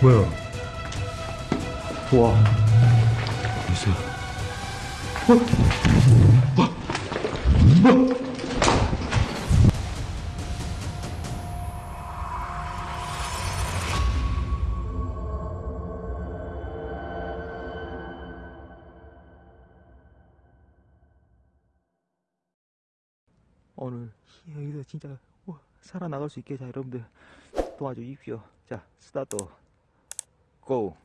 뭐야? 와. 있어. 오늘 여기서 진짜 와, 살아나갈 수 있게 자 여러분들 도와주십시오. 자 스타트. 고.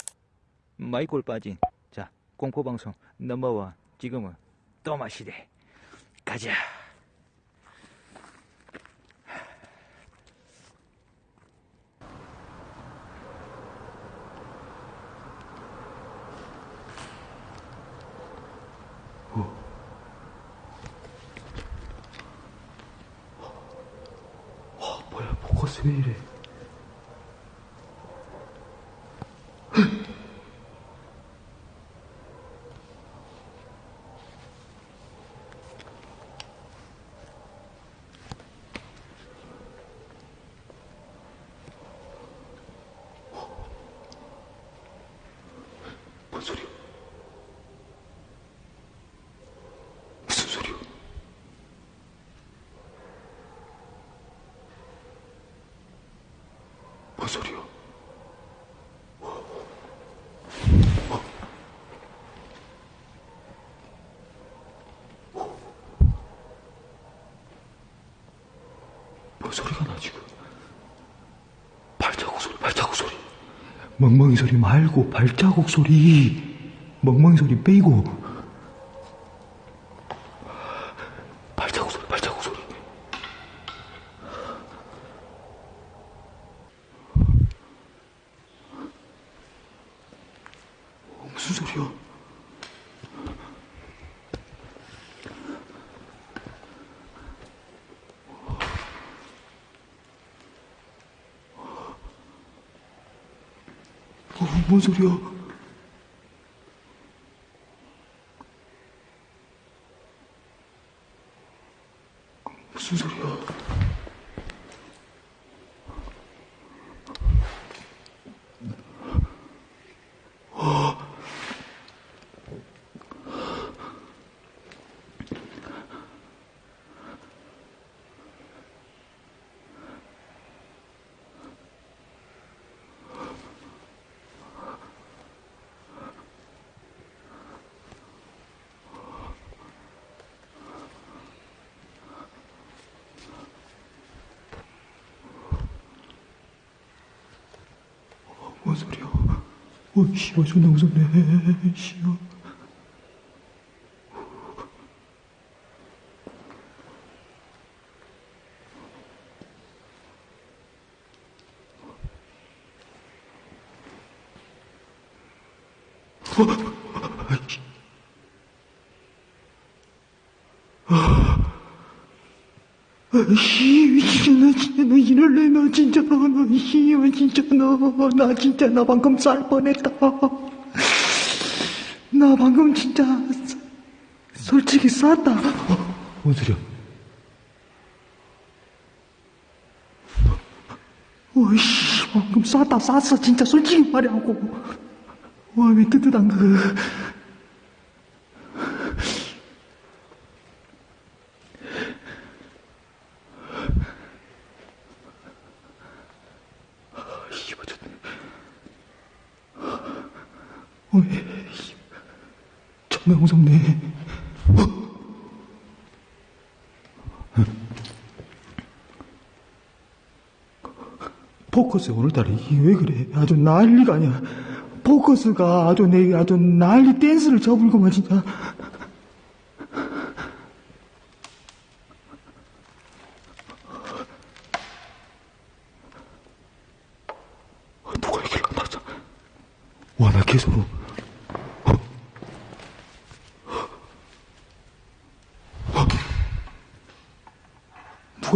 마이콜 빠진. 자 공포방송 넘버원. 지금은 또마시대. 가자 뭐야, 포커스 왜 이래? 뭔 소리야? 무슨 소리야? 뭔 소리야? 뭔 소리가 나 지금? 발자국 소리, 발자국 소리. 멍멍이 소리 말고 발자국 소리. 멍멍이 소리 빼고. 발자국 소리, 발자국 소리. 무슨 소리야? 어, 뭔 소리야? 무슨 소리야? 뭔 소리야? 어, 씨발, 존나 무섭네. 씨발. 씨, 미친, 나 진짜, 너 이럴래, 너 진짜, 너, 너, 씨발, 진짜, 너, 나 진짜, 나 방금 쌀 뻔했다. 나 방금 진짜, 사- 솔직히 쌌다. 어, 뭔 소리야? 어이씨, 방금 쌌다, 쌌어, 진짜, 솔직히 말하고. 와, 왜 뜨뜻한 그. 어? 포커스 오늘따라 이게 왜 그래? 아주 난리가 아니야. 포커스가 아주 내 아주 난리 댄스를 쳐불고만 진짜. 어, 누가 얘기를 안 하자. 와, 나 계속. 어? 어?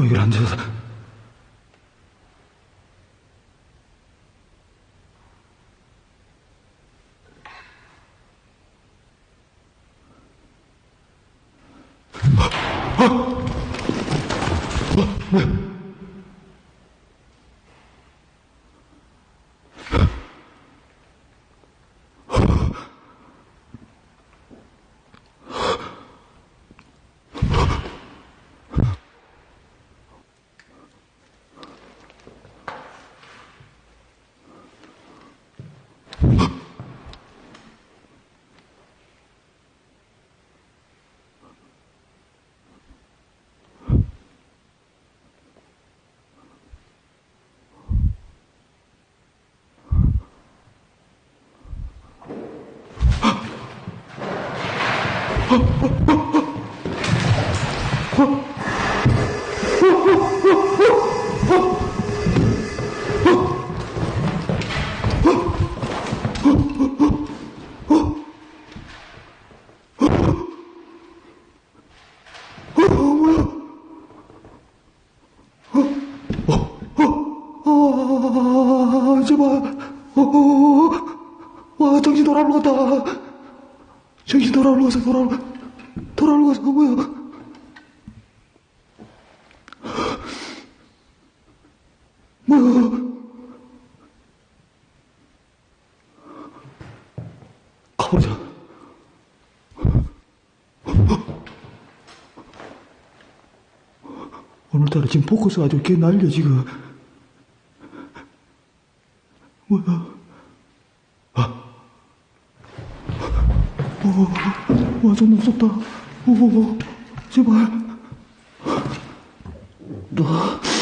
얘기를 안 해서. 아, 제발. 어, 어, 와, 정신 돌아오는 것 같다. 정신 돌아오는 것 같아, 돌아오는, 돌아오는 것 같아, 뭐야. 뭐야. 가보자. 오늘따라 지금 포커스 아주 개 날려, 지금. 뭐야? 아. 오, 와, 좀 무섭다. 오, 제발. 너.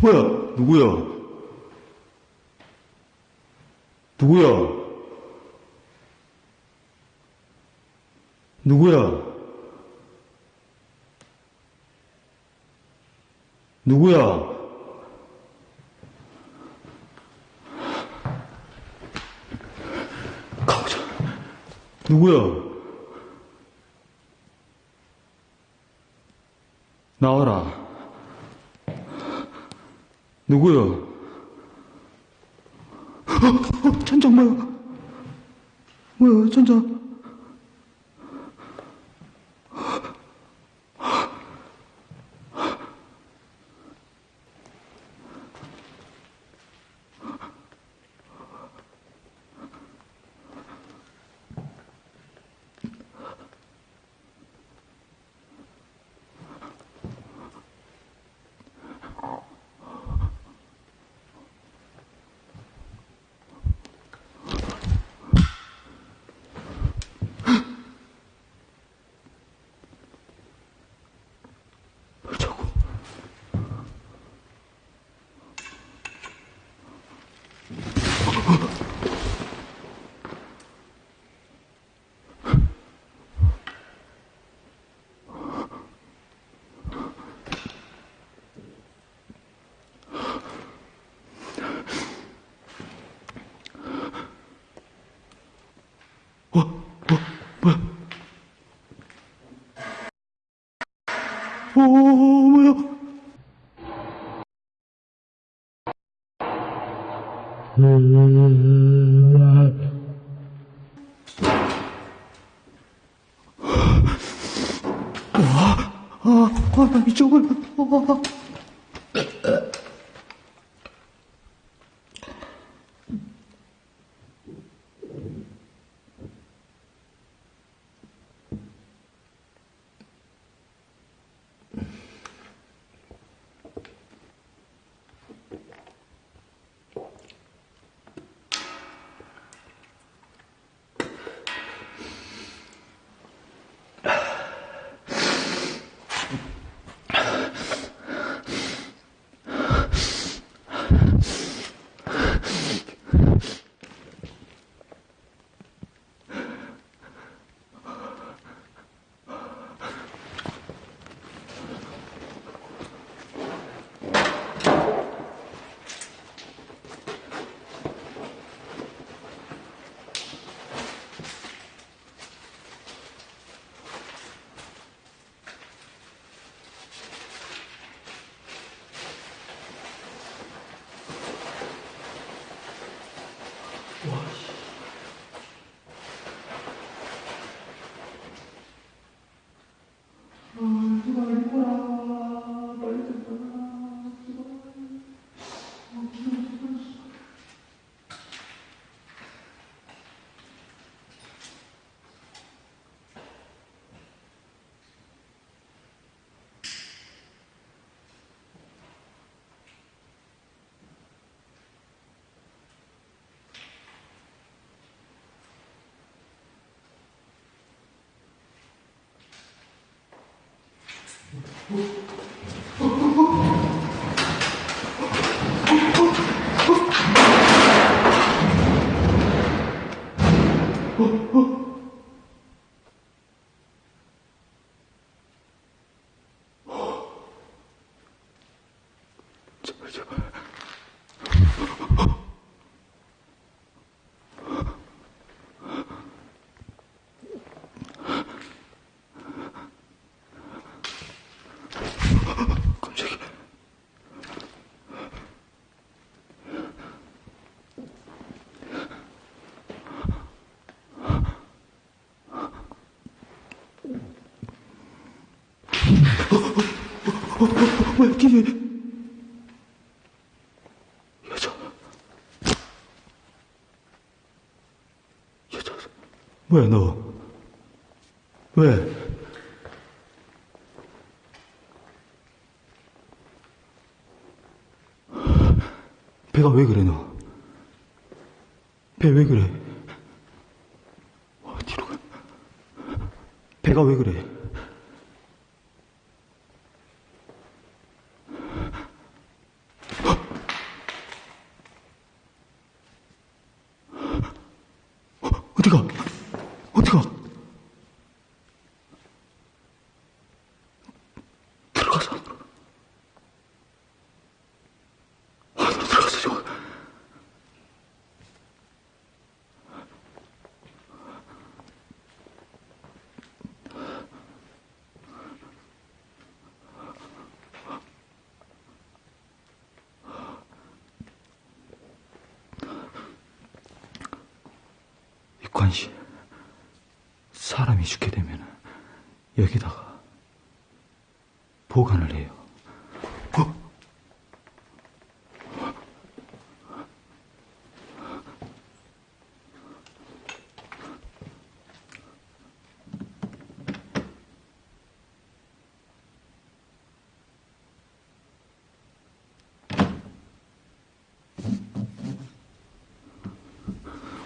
뭐야? 누구야? 누구야? 누구야? 누구야? 가보자. 누구야? 나와라. 누구야? 어, 어, 천장 뭐야? 뭐야, 천장? 제발, 왜 기계 여자 여자 왜 너? 왜? 배가 왜 그래 너? 배 왜 그래? 어, 뒤로 가. 배가 왜 그래? 어디가? 어디가? 들어가서 안으로. 안으로 들어가서 좀. 이 관 씨, 사람이 죽게 되면 여기다가 보관을 해요. 어?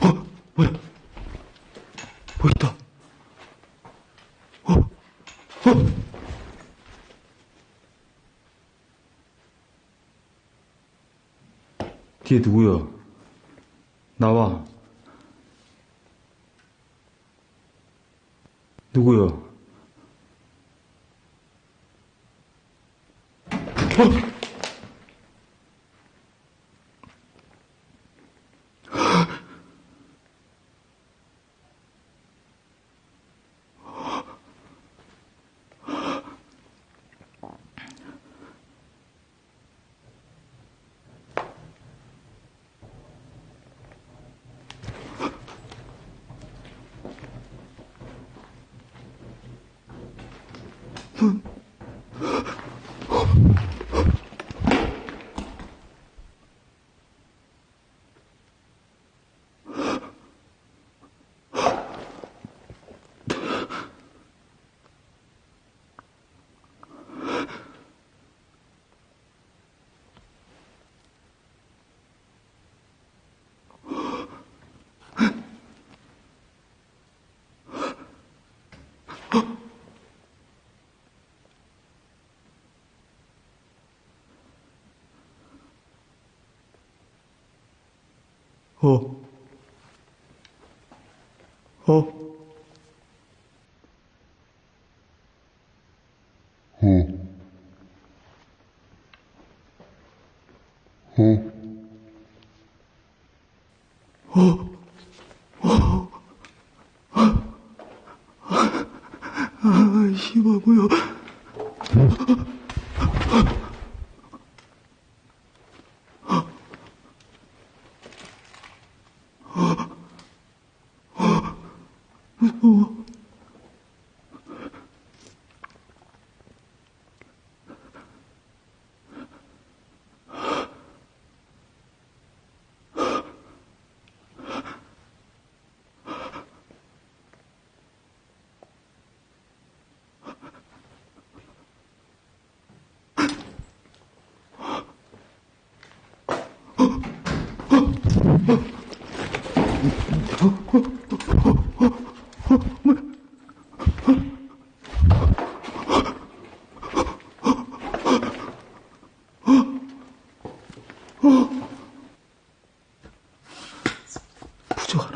어? 뭐야? 뭐 있다. 어? 어? 뒤에 누구야? 나와. 누구야? 어? 어? 어? Oh,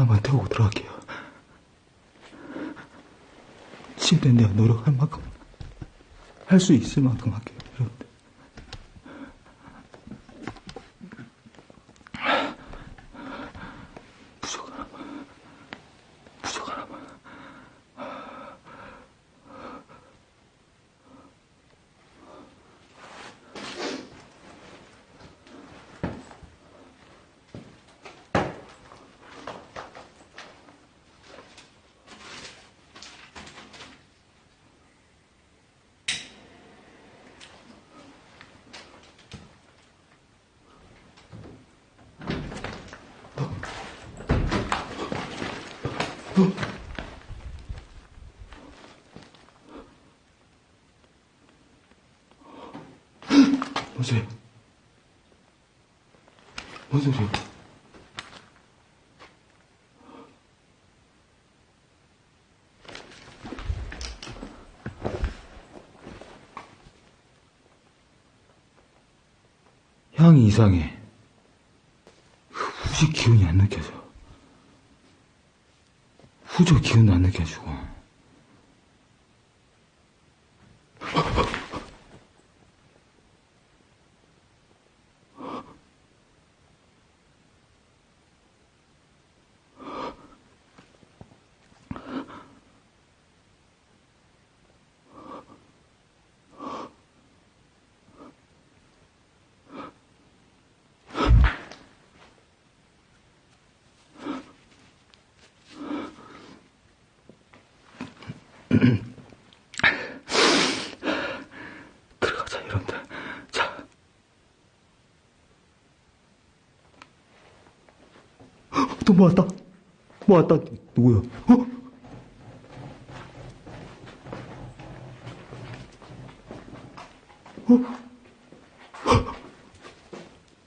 사람만 더 오도록 할게요. 침대 내가 노력할 만큼 할 수 있을 만큼 할게요. 뭔 소리야? 뭔 소리야? 향이 이상해. 후지 기운이 안 느껴져. 후조 기운도 안 느껴지고. 들어가자, 여러분들. 자. 또 모았다. 모았다. 누구야? 어? 어?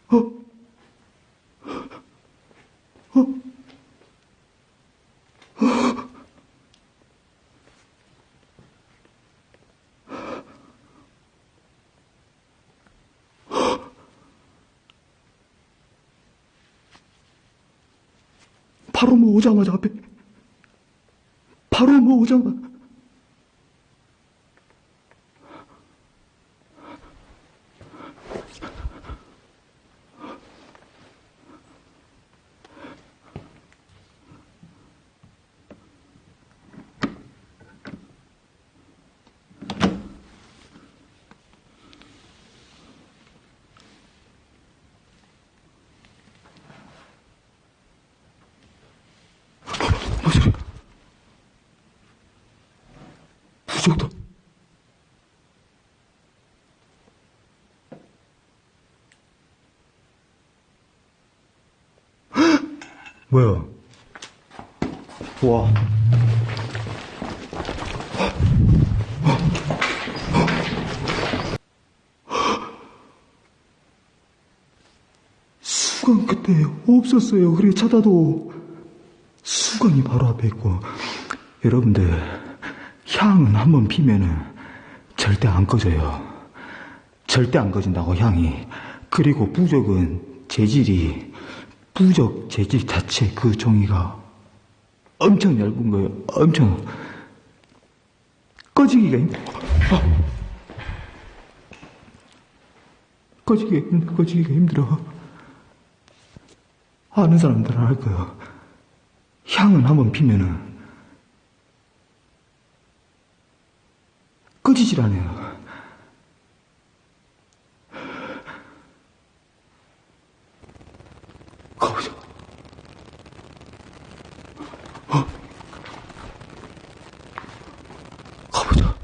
어? 어? 바로 뭐 오자마자 앞에 바로 뭐 오자마자 뭔 소리야? 부적도 뭐야? 와. 수건 그때 없었어요. 그래 찾아도 수건이 바로 앞에 있고 여러분들 향은 한번 피면은 절대 안 꺼져요. 절대 안 꺼진다고 향이. 그리고 부적은 재질이 부적 재질 자체 그 종이가 엄청 얇은 거예요. 엄청 꺼지기가 힘들어. 힘들어. 꺼지기가 힘들어. 아는 사람들은 알 거예요. 향은 한번 피면은 꺼지질 않아요. 가보자. 어? 가보자.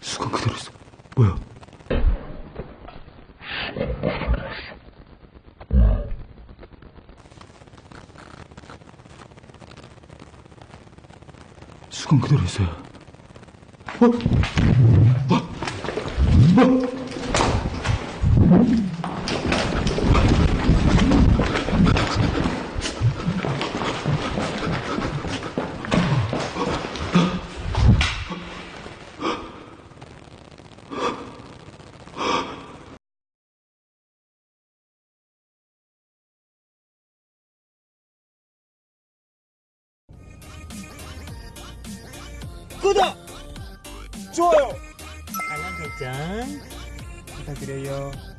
수건 그대로 있어. 뭐야? 수건 그대로 있어요. 어? 어? 어? 알